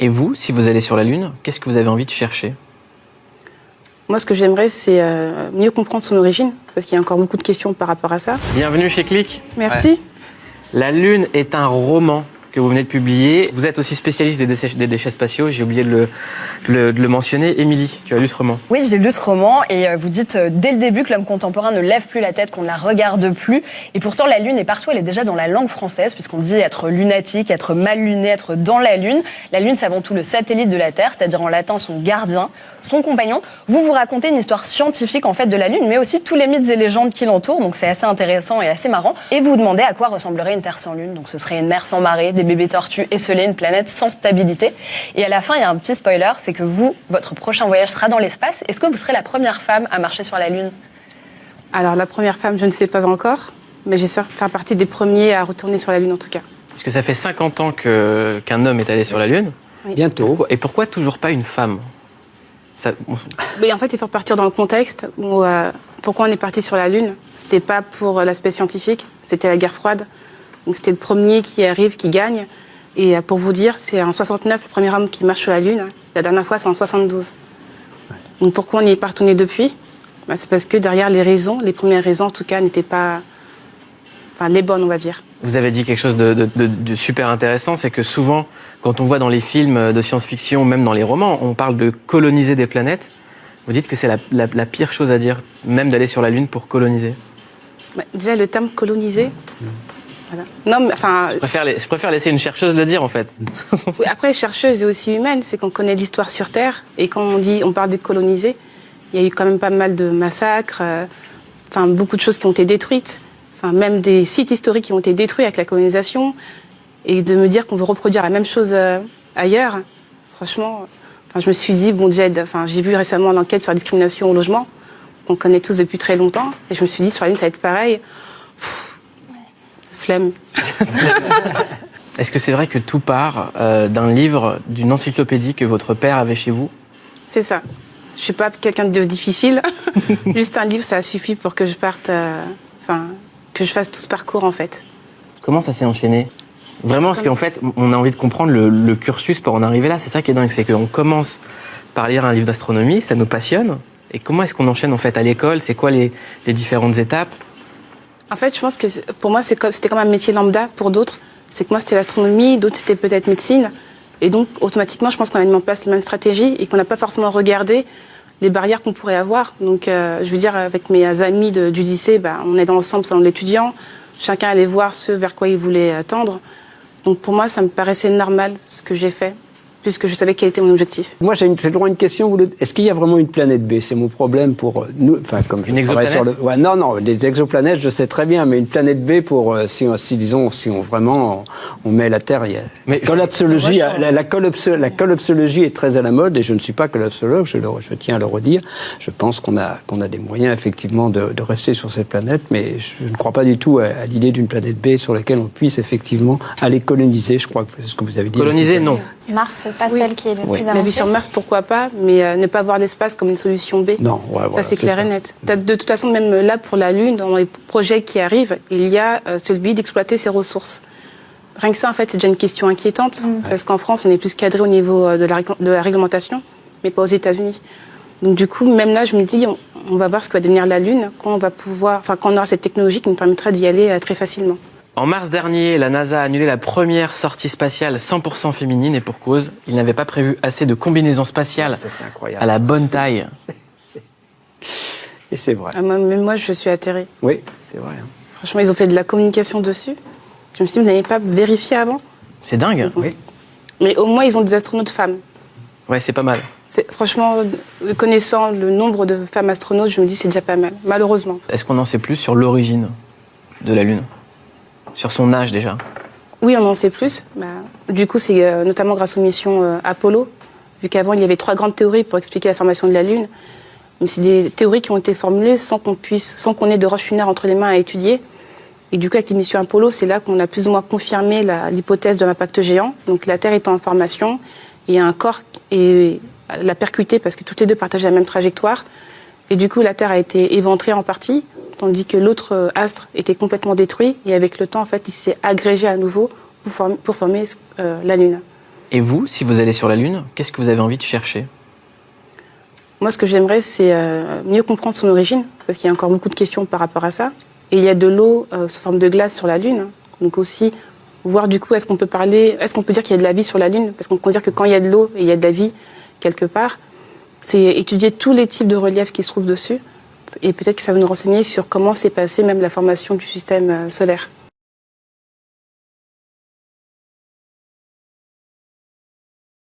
Et vous, si vous allez sur la Lune, qu'est-ce que vous avez envie de chercher? Moi, ce que j'aimerais, c'est euh, mieux comprendre son origine, parce qu'il y a encore beaucoup de questions par rapport à ça. Bienvenue chez Click. Merci. La Lune est un roman que vous venez de publier. Vous êtes aussi spécialiste des déchets, spatiaux, j'ai oublié de le mentionner. Émilie, tu as lu ce roman Oui, j'ai lu ce roman et euh, vous dites euh, dès le début que l'homme contemporain ne lève plus la tête, qu'on ne la regarde plus. Et pourtant, la Lune est partout, elle est déjà dans la langue française, puisqu'on dit être lunatique, être mal luné, être dans la Lune. La Lune, c'est avant tout le satellite de la Terre, c'est-à-dire en latin son gardien, son compagnon. Vous vous racontez une histoire scientifique en fait de la Lune, mais aussi tous les mythes et légendes qui l'entourent, donc c'est assez intéressant et assez marrant. Et vous vous demandez à quoi ressemblerait une Terre sans Lune. Donc ce serait une mer sans marée, des bébés tortues esselés, une planète sans stabilité. Et à la fin, il y a un petit spoiler, c'est que vous, votre prochain voyage sera dans l'espace. Est-ce que vous serez la première femme à marcher sur la Lune? Alors, la première femme, je ne sais pas encore, mais j'espère faire partie des premiers à retourner sur la Lune en tout cas. Parce que ça fait 50 ans que- qu'un homme est allé sur la Lune. Bientôt. Et pourquoi toujours pas une femme? Ça- on- Mais en fait, il faut repartir dans le contexte où euh, pourquoi on est parti sur la Lune? C'était pas pour l'aspect scientifique, c'était la guerre froide. Donc c'était le premier qui arrive, qui gagne. Et euh, pour vous dire, c'est en 69 le premier homme qui marche sur la Lune. La dernière fois, c'est en 72. Donc pourquoi on n'y est pas retourné depuis? Bah, C'est parce que derrière les raisons, les premières raisons en tout cas, n'étaient pas enfin, les bonnes, on va dire. Vous avez dit quelque chose de, de- de- de super intéressant, c'est que souvent, quand on voit dans les films de science-fiction, même dans les romans, on parle de coloniser des planètes. Vous dites que c'est la, la- la pire chose à dire, même d'aller sur la Lune pour coloniser. Bah, déjà, le terme colonisé. Voilà. Non, mais enfin, Je préfère, je préfère laisser une chercheuse le dire, en fait. Oui, Après, chercheuse et aussi humaine, c'est qu'on connaît l'histoire sur Terre. Et quand on dit, on parle de coloniser, il y a eu quand même pas mal de massacres, euh, enfin, beaucoup de choses qui ont été détruites. Enfin, même des sites historiques qui ont été détruits avec la colonisation. Et de me dire qu'on veut reproduire la même chose euh, ailleurs, franchement, enfin, je me suis dit, bon, Jed, enfin, j'ai vu récemment l'enquête sur la discrimination au logement, qu'on connaît tous depuis très longtemps. Et je me suis dit, sur la Lune, ça va être pareil. Pff, flemme. Est-ce que c'est vrai que tout part euh, d'un livre, d'une encyclopédie que votre père avait chez vous? C'est ça. Je suis pas quelqu'un de difficile. Juste un livre, ça suffit pour que je parte, euh, enfin, que je fasse tout ce parcours en fait. Comment ça s'est enchaîné? Vraiment, parce qu'en fait, on a envie de comprendre le, le cursus pour en arriver là. C'est ça qui est dingue, c'est qu'on commence par lire un livre d'astronomie, ça nous passionne. Et comment est-ce qu'on enchaîne en fait à l'école? C'est quoi les, les différentes étapes? En fait, je pense que pour moi, c'était comme un métier lambda pour d'autres. C'est que moi, c'était l'astronomie, d'autres, c'était peut-être médecine. Et donc, automatiquement, je pense qu'on a mis en place les mêmes stratégies et qu'on n'a pas forcément regardé les barrières qu'on pourrait avoir. Donc, euh, je veux dire, avec mes amis de- du lycée, bah, on est dans l'ensemble, dans l'étudiant. Chacun allait voir ce vers quoi il voulait euh, tendre. Donc, pour moi, ça me paraissait normal ce que j'ai fait, puisque je savais quel était mon objectif. Moi, j'ai droit à une question. Est-ce qu'il y a vraiment une planète B? C'est mon problème pour euh, nous. Enfin, comme je Une exoplanète sur le. Ouais, non, non, les exoplanètes, je sais très bien, mais une planète B pour euh, si, on- si disons, si on vraiment on, on met la Terre, il y a. Mais- collapsologie, la, la, collapso- la collapsologie est très à la mode et je ne suis pas collapsologue. Je, le- je tiens à le redire. Je pense qu'on a qu'on a des moyens effectivement de, de rester sur cette planète, mais je ne crois pas du tout à, à l'idée d'une planète B sur laquelle on puisse effectivement aller coloniser. Je crois que c'est ce que vous avez dit. Coloniser, non. Mars, c'est pas Oui. celle qui est le Oui. plus La vie avancée. sur Mars, pourquoi pas, mais euh, ne pas voir l'espace comme une solution B. Non, ouais, ça voilà, c'est clair ça. et net. De toute façon, même là pour la Lune, dans les projets qui arrivent, il y a euh, celui d'exploiter ses ressources. Rien que ça, en fait, c'est déjà une question inquiétante, parce qu'en France, on est plus cadré au niveau euh, de la, de la réglementation, mais pas aux États-Unis. Donc du coup, même là, je me dis, on, on va voir ce que va devenir la Lune quand on va pouvoir, enfin, quand on aura cette technologie qui nous permettra d'y aller euh, très facilement. En mars dernier, la NASA a annulé la première sortie spatiale 100% féminine et pour cause, il n'avait pas prévu assez de combinaisons spatiales Ça, à la bonne taille. Et c'est vrai. Ah, moi- même moi, je suis atterrée. Oui, c'est vrai. hein. Franchement, ils ont fait de la communication dessus. Je me suis dit, vous n'avez pas vérifié avant? C'est dingue. Oui. Mais au moins, ils ont des astronautes femmes. Ouais, c'est pas mal. C'est- Franchement, euh, connaissant le nombre de femmes astronautes, je me dis c'est déjà pas mal, malheureusement. Est-ce qu'on en sait plus sur l'origine de la Lune? Sur son âge déjà Oui, on en sait plus. Bah, du coup, c'est euh, notamment grâce aux missions euh, Apollo, vu qu'avant, il y avait trois grandes théories pour expliquer la formation de la Lune. Mais c'est des théories qui ont été formulées sans qu'on puisse, sans qu'on ait de roche lunaire entre les mains à étudier. Et du coup, avec les missions Apollo, c'est là qu'on a plus ou moins confirmé l'hypothèse d'un impact géant. Donc la Terre étant en formation, il y a un corps et l'a percuté parce que toutes les deux partageaient la même trajectoire. Et du coup, la Terre a été éventrée en partie, tandis que l'autre euh, astre était complètement détruit. Et avec le temps, en fait, il s'est agrégé à nouveau pour former, pour former euh, la Lune. Et vous, si vous allez sur la Lune, qu'est-ce que vous avez envie de chercher? Moi, ce que j'aimerais, c'est euh, mieux comprendre son origine, parce qu'il y a encore beaucoup de questions par rapport à ça. Et il y a de l'eau euh, sous forme de glace sur la Lune. Donc aussi, voir du coup, est-ce qu'on peut parler, est-ce qu'on peut dire qu'il y a de la vie sur la Lune? Parce qu'on peut dire que quand il y a de l'eau et il y a de la vie quelque part, c'est étudier tous les types de reliefs qui se trouvent dessus. Et peut-être que ça va nous renseigner sur comment s'est passée même la formation du système euh, solaire.